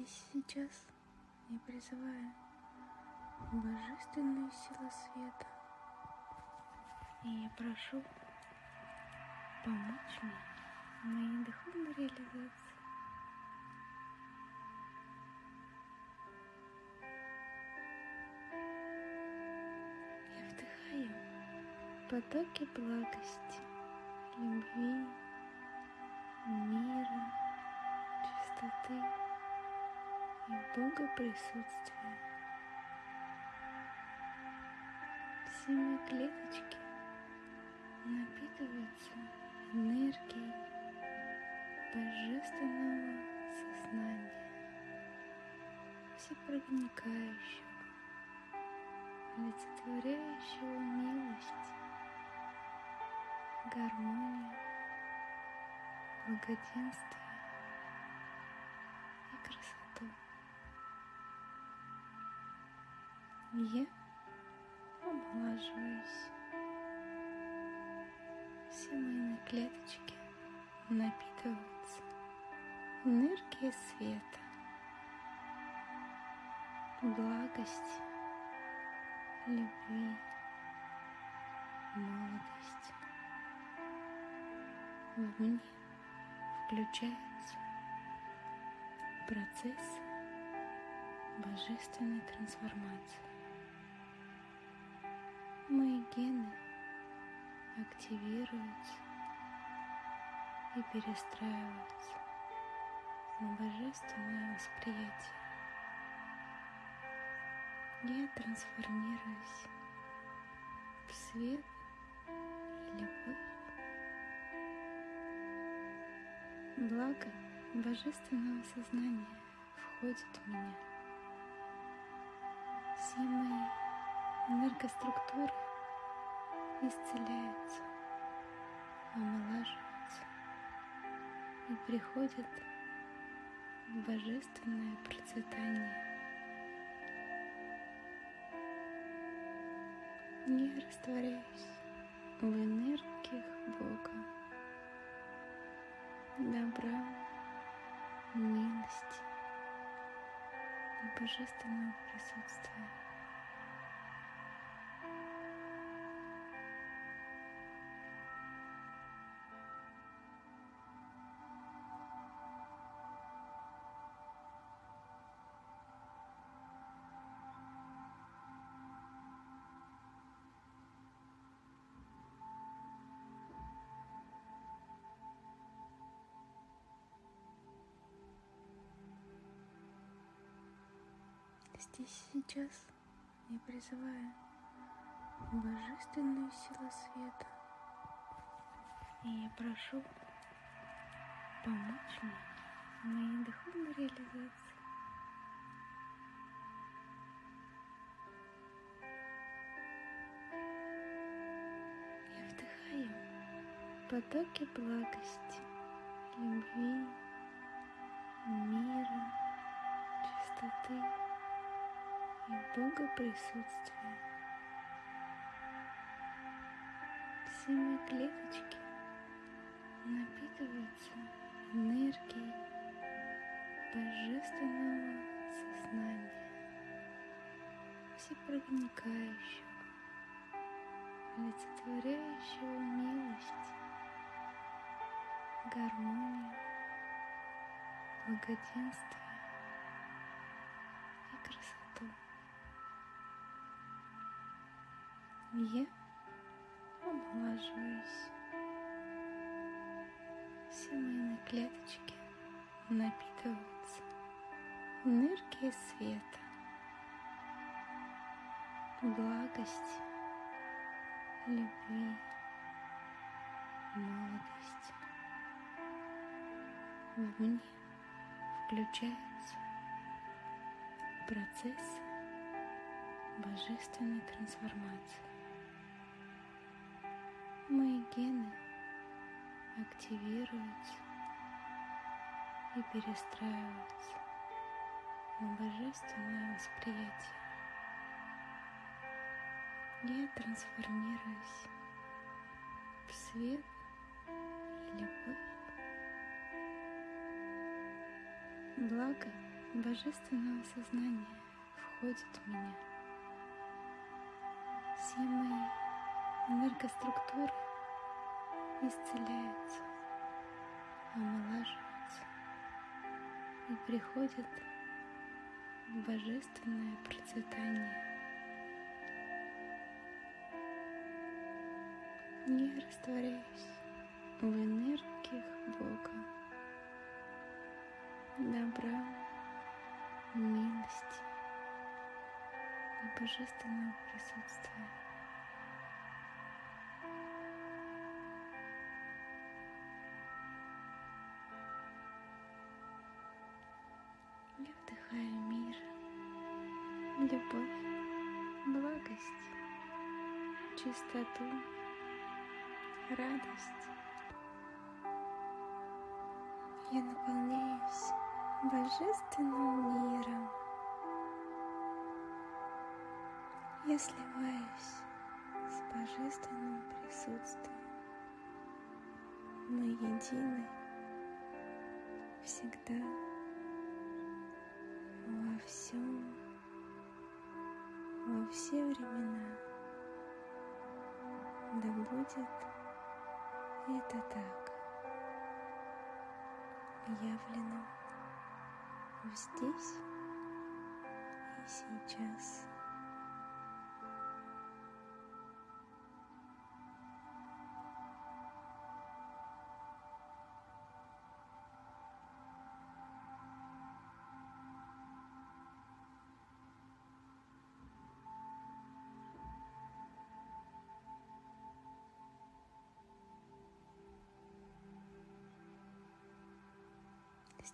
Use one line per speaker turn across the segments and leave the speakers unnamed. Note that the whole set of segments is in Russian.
Здесь сейчас я призываю божественную силу света. И я прошу помочь мне в моей духовной реализации. Я вдыхаю потоки благости, любви, мира, чистоты Бога присутствия. Все мои клеточки напитываются энергией божественного сознания, всепроникающего, олицетворяющего милость, гармонию, благоденствие и красоту. Я омолаживаюсь. Все мои клеточки напитываются энергией света, благости, любви, молодости. В мне включаются процессы божественной трансформации. Мои гены активируются и перестраиваются на божественное восприятие. Я трансформируюсь в свет и любовь. Благо божественного сознания входит в меня. Все мои энергоструктуры исцеляются, омолаживаются и приходят в божественное процветание. Я растворяюсь в энергиях Бога, добра, милости и божественного присутствия. Здесь сейчас я призываю божественную силу света. И я прошу помочь мне в моей духовной реализации. Я вдыхаю потоки благости, любви, мира, чистоты и Бога присутствия. Все мои клеточки напитываются энергией божественного сознания, всепроникающего, олицетворяющего милость, гармонию, благоденствие и красоту. Я омолаживаюсь. Все мои клеточки напитываются энергией света, благости, любви, молодости. В мне включаются процессы божественной трансформации. Мои гены активируются и перестраиваются на божественное восприятие. Я трансформируюсь в свет и любовь. Благо божественного сознания входит в меня. Все мои энергоструктуры исцеляются, омолаживаются и приходят в божественное процветание. Я растворяюсь в энергиях Бога, добра, милости и божественного присутствия. Чистоту, радость. Я наполняюсь божественным миром. Я сливаюсь с божественным присутствием. Мы едины всегда будет это так явлено здесь и сейчас.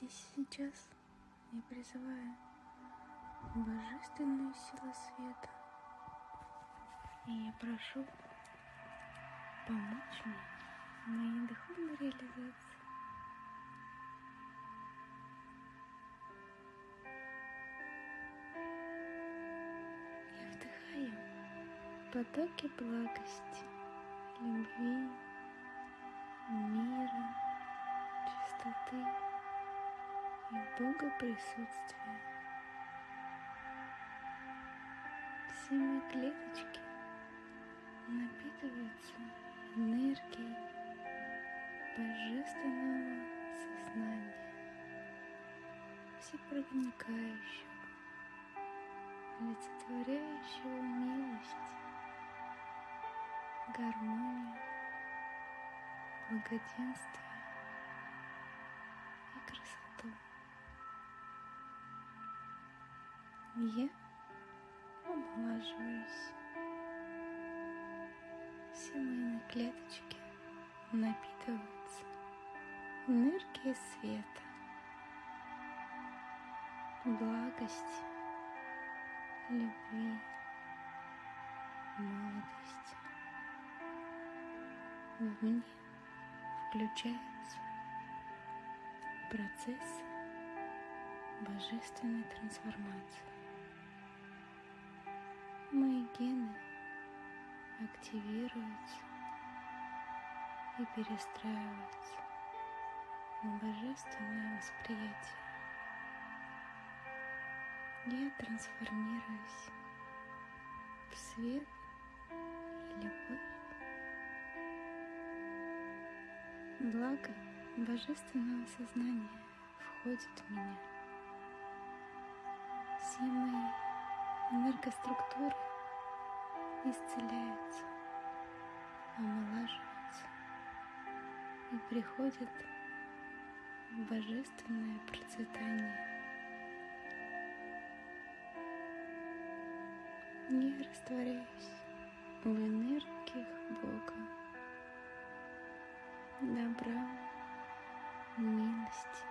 Здесь сейчас я призываю божественную силу света. И я прошу помочь мне в моей духовной реализации. Я вдыхаю потоки благости, любви, Бога присутствия. Все мои клеточки напитываются энергией божественного сознания, всепроникающего, олицетворяющего милость, гармонию, благоденствие Я омолаживаюсь. Все мои клеточки напитываются энергией света, благости, любви, молодости. В мне включаются процессы божественной трансформации. Гены активируются и перестраиваются на божественное восприятие. Я трансформируюсь в свет и любовь. Благо божественного сознания входит в меня. Все мои энергоструктуры исцеляются, омолаживаются и приходят в божественное процветание. Я растворяюсь в энергиях Бога, добра, милости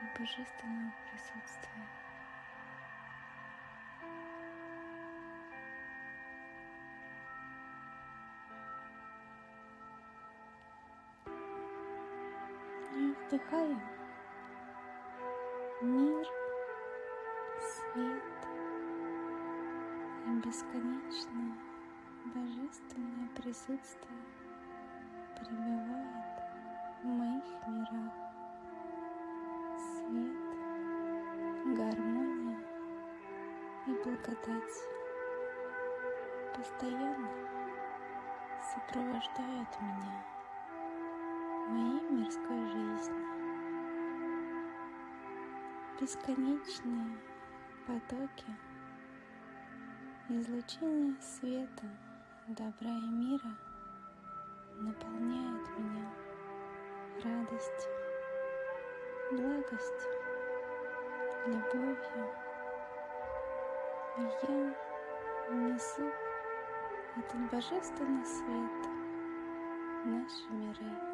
и божественного присутствия. вдыхаем мир, свет и бесконечное божественное присутствие пребывает в моих мирах. Свет, гармония и благодать постоянно сопровождают меня моей мирской жизни. Бесконечные потоки излучения света, добра и мира наполняют меня радостью, благостью, любовью. Я несу этот божественный свет в наши миры.